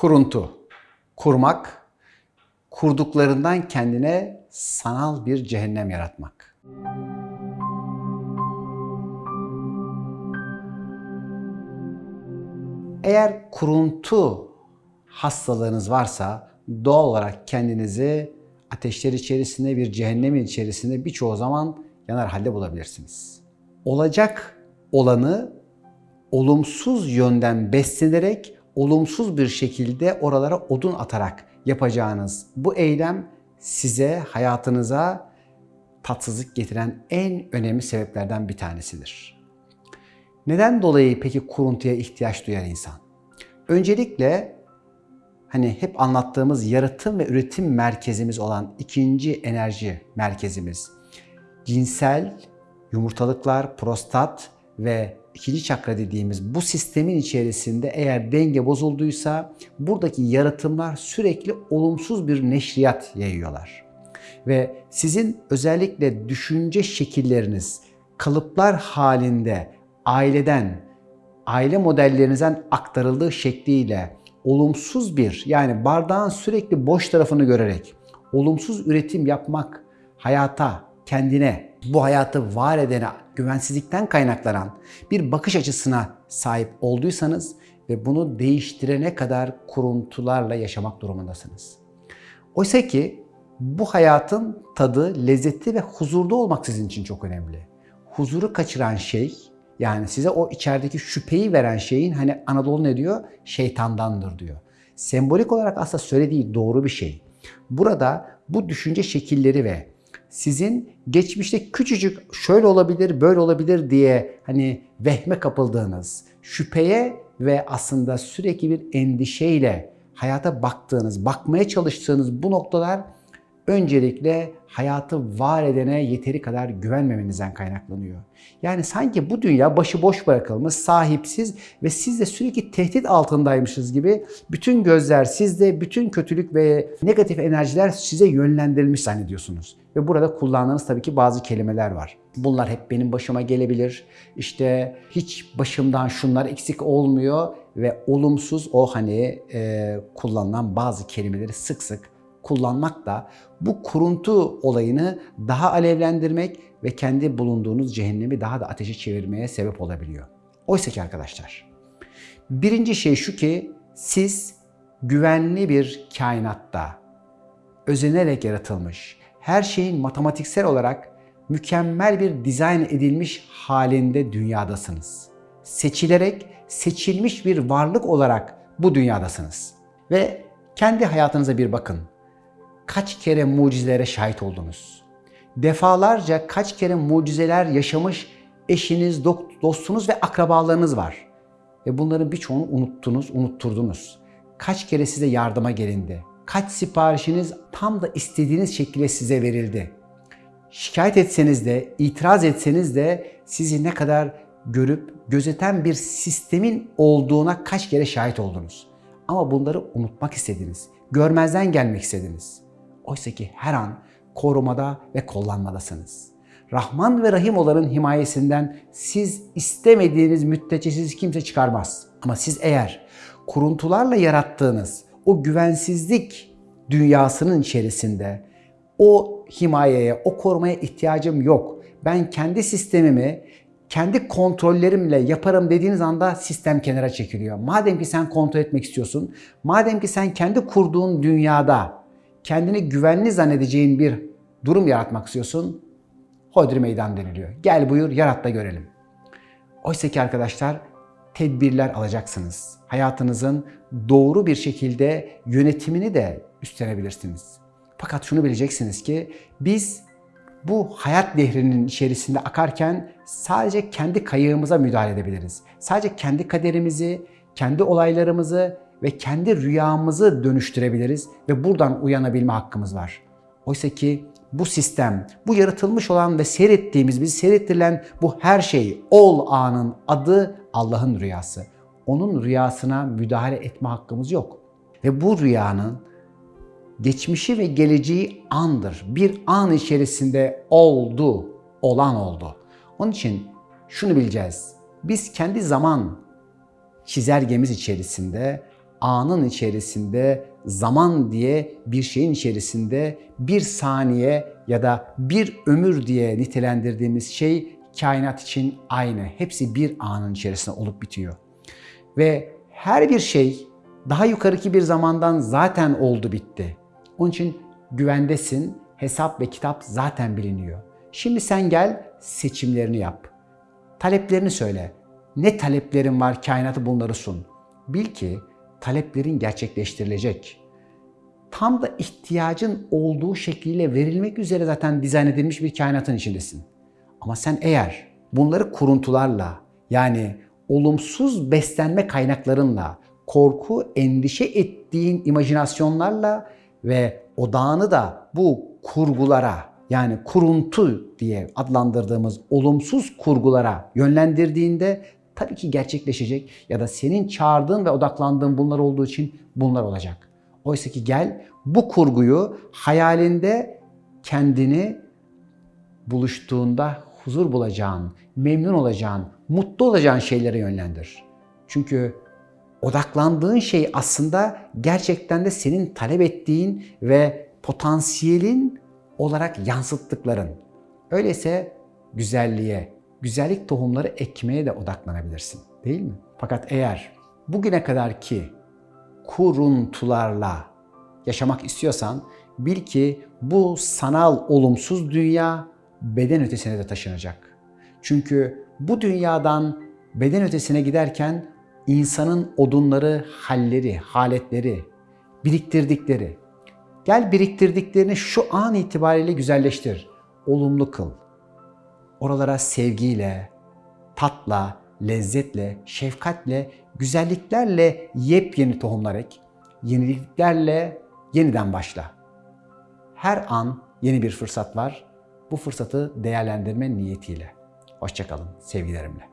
Kuruntu. Kurmak, kurduklarından kendine sanal bir cehennem yaratmak. Eğer kuruntu hastalığınız varsa doğal olarak kendinizi ateşler içerisinde bir cehennemin içerisinde birçoğu zaman yanar halde bulabilirsiniz. Olacak olanı olumsuz yönden beslenerek olumsuz bir şekilde oralara odun atarak yapacağınız bu eylem size hayatınıza tatsızlık getiren en önemli sebeplerden bir tanesidir. Neden dolayı peki kuruntuya ihtiyaç duyar insan? Öncelikle hani hep anlattığımız yaratım ve üretim merkezimiz olan ikinci enerji merkezimiz cinsel yumurtalıklar, prostat ve ikinci çakra dediğimiz bu sistemin içerisinde eğer denge bozulduysa buradaki yaratımlar sürekli olumsuz bir neşriyat yayıyorlar. Ve sizin özellikle düşünce şekilleriniz kalıplar halinde aileden, aile modellerinizden aktarıldığı şekliyle olumsuz bir yani bardağın sürekli boş tarafını görerek olumsuz üretim yapmak hayata, kendine, bu hayatı var edene güvensizlikten kaynaklanan bir bakış açısına sahip olduysanız ve bunu değiştirene kadar kuruntularla yaşamak durumundasınız. Oysa ki bu hayatın tadı, lezzeti ve huzurda olmak sizin için çok önemli. Huzuru kaçıran şey yani size o içerideki şüpheyi veren şeyin hani Anadolu ne diyor? Şeytandandır diyor. Sembolik olarak aslında söylediği doğru bir şey. Burada bu düşünce şekilleri ve sizin geçmişte küçücük şöyle olabilir, böyle olabilir diye hani vehme kapıldığınız, şüpheye ve aslında sürekli bir endişeyle hayata baktığınız, bakmaya çalıştığınız bu noktalar öncelikle hayatı var edene yeteri kadar güvenmemenizden kaynaklanıyor. Yani sanki bu dünya başıboş bırakılmış, sahipsiz ve siz de sürekli tehdit altındaymışız gibi bütün gözler sizde, bütün kötülük ve negatif enerjiler size yönlendirilmiş zannediyorsunuz. Ve burada kullandığınız tabii ki bazı kelimeler var. Bunlar hep benim başıma gelebilir. İşte hiç başımdan şunlar eksik olmuyor ve olumsuz o hani e, kullanılan bazı kelimeleri sık sık kullanmak da bu kuruntu olayını daha alevlendirmek ve kendi bulunduğunuz cehennemi daha da ateşe çevirmeye sebep olabiliyor. Oysa ki arkadaşlar, birinci şey şu ki siz güvenli bir kainatta özenerek yaratılmış, her şeyin matematiksel olarak mükemmel bir dizayn edilmiş halinde dünyadasınız. Seçilerek seçilmiş bir varlık olarak bu dünyadasınız. Ve kendi hayatınıza bir bakın kaç kere mucizelere şahit oldunuz? Defalarca kaç kere mucizeler yaşamış eşiniz, dostunuz ve akrabalarınız var. Ve bunların birçoğunu unuttunuz, unutturdunuz. Kaç kere size yardıma gelindi? Kaç siparişiniz tam da istediğiniz şekilde size verildi? Şikayet etseniz de, itiraz etseniz de sizi ne kadar görüp gözeten bir sistemin olduğuna kaç kere şahit oldunuz. Ama bunları unutmak istediniz. Görmezden gelmek istediniz. Oysa ki her an korumada ve kullanmadasınız. Rahman ve Rahim olanın himayesinden siz istemediğiniz müddetçe sizi kimse çıkarmaz. Ama siz eğer kuruntularla yarattığınız o güvensizlik dünyasının içerisinde o himayeye, o korumaya ihtiyacım yok. Ben kendi sistemimi kendi kontrollerimle yaparım dediğiniz anda sistem kenara çekiliyor. Madem ki sen kontrol etmek istiyorsun, madem ki sen kendi kurduğun dünyada kendini güvenli zannedeceğin bir durum yaratmak istiyorsun, hodri meydan deniliyor. Gel buyur yarat da görelim. Oysa ki arkadaşlar tedbirler alacaksınız. Hayatınızın doğru bir şekilde yönetimini de üstlenebilirsiniz. Fakat şunu bileceksiniz ki biz bu hayat nehrinin içerisinde akarken sadece kendi kayığımıza müdahale edebiliriz. Sadece kendi kaderimizi, kendi olaylarımızı ve kendi rüyamızı dönüştürebiliriz ve buradan uyanabilme hakkımız var. Oysa ki bu sistem, bu yaratılmış olan ve seyrettiğimiz, bizi seyrettirilen bu her şey, ol anın adı Allah'ın rüyası. Onun rüyasına müdahale etme hakkımız yok. Ve bu rüyanın geçmişi ve geleceği andır. Bir an içerisinde oldu, olan oldu. Onun için şunu bileceğiz. Biz kendi zaman çizelgemiz içerisinde anın içerisinde, zaman diye bir şeyin içerisinde bir saniye ya da bir ömür diye nitelendirdiğimiz şey kainat için aynı. Hepsi bir anın içerisinde olup bitiyor. Ve her bir şey daha yukarıki bir zamandan zaten oldu bitti. Onun için güvendesin, hesap ve kitap zaten biliniyor. Şimdi sen gel seçimlerini yap. Taleplerini söyle. Ne taleplerin var kainatı bunları sun. Bil ki taleplerin gerçekleştirilecek. Tam da ihtiyacın olduğu şekliyle verilmek üzere zaten dizayn edilmiş bir kainatın içindesin. Ama sen eğer bunları kuruntularla yani olumsuz beslenme kaynaklarınla, korku, endişe ettiğin imajinasyonlarla ve odağını da bu kurgulara yani kuruntu diye adlandırdığımız olumsuz kurgulara yönlendirdiğinde tabii ki gerçekleşecek ya da senin çağırdığın ve odaklandığın bunlar olduğu için bunlar olacak. Oysa ki gel bu kurguyu hayalinde kendini buluştuğunda huzur bulacağın, memnun olacağın, mutlu olacağın şeylere yönlendir. Çünkü odaklandığın şey aslında gerçekten de senin talep ettiğin ve potansiyelin olarak yansıttıkların. Öyleyse güzelliğe, güzellik tohumları ekmeye de odaklanabilirsin. Değil mi? Fakat eğer bugüne kadar ki kuruntularla yaşamak istiyorsan bil ki bu sanal olumsuz dünya beden ötesine de taşınacak. Çünkü bu dünyadan beden ötesine giderken insanın odunları, halleri, haletleri, biriktirdikleri. Gel biriktirdiklerini şu an itibariyle güzelleştir. Olumlu kıl. Oralara sevgiyle, tatla, lezzetle, şefkatle, güzelliklerle yepyeni tohumlar ek. Yeniliklerle yeniden başla. Her an yeni bir fırsat var. Bu fırsatı değerlendirme niyetiyle. Hoşçakalın sevgilerimle.